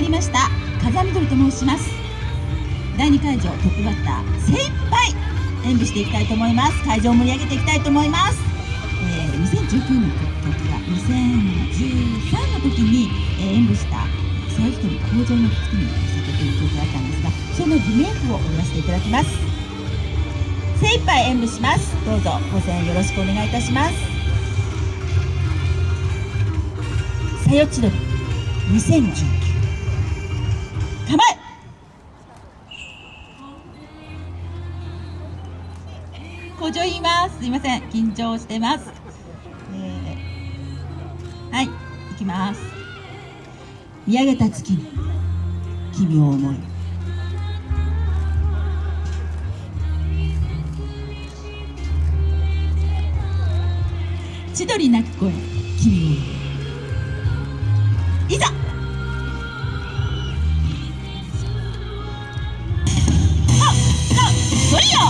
わりました。風見鶏と申します。第2会場トップバッター精一杯演舞していきたいと思います。会場を盛り上げていきたいと思います、えー、2019年の曲が2013の時に、えー、演舞した最一人工場の月にさせていただいたんですがそのリメイクを踊らせていただきます。精一杯演舞します。どうぞご声援よろしくお願いいたします。さよちどり2019構え。補助言います。すいません。緊張してます、えー、はい。行きます。見上げた月に君を思い。千鳥鳴く声君をいざ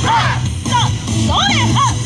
さあさあさ。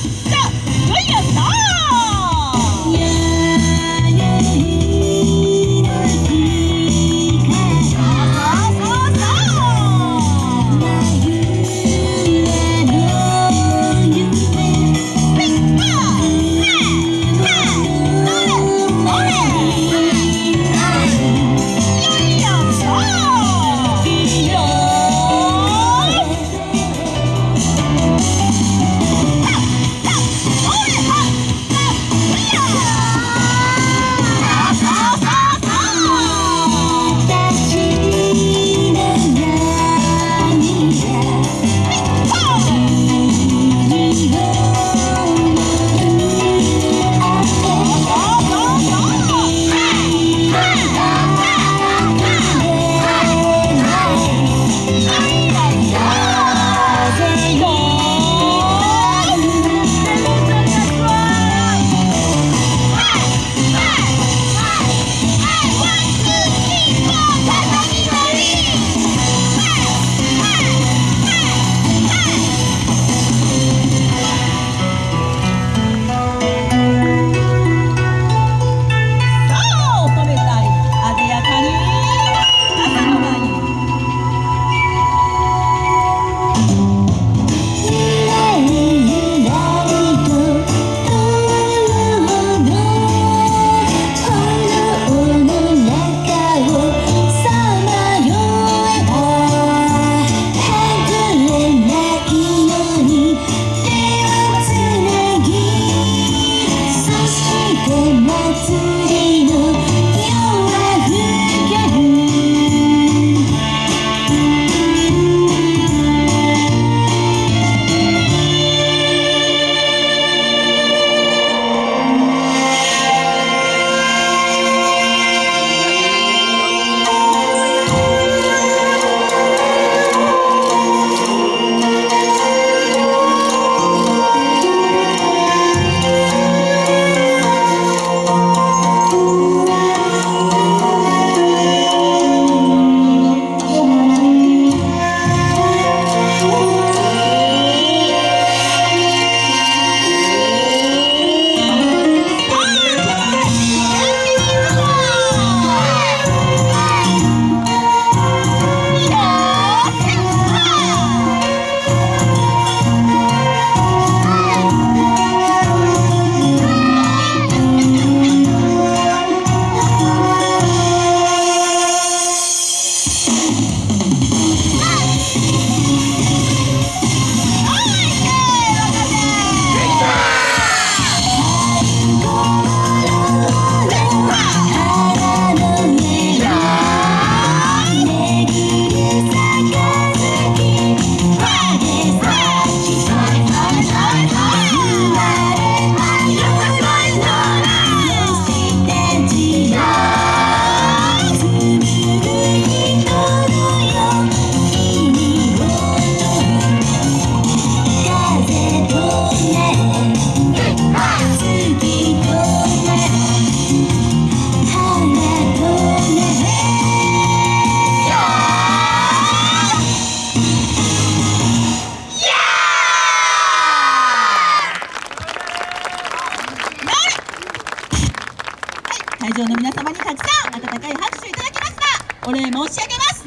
会場の皆様にたくさん温かい拍手いただきました。お礼申し上げます。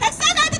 たくさんの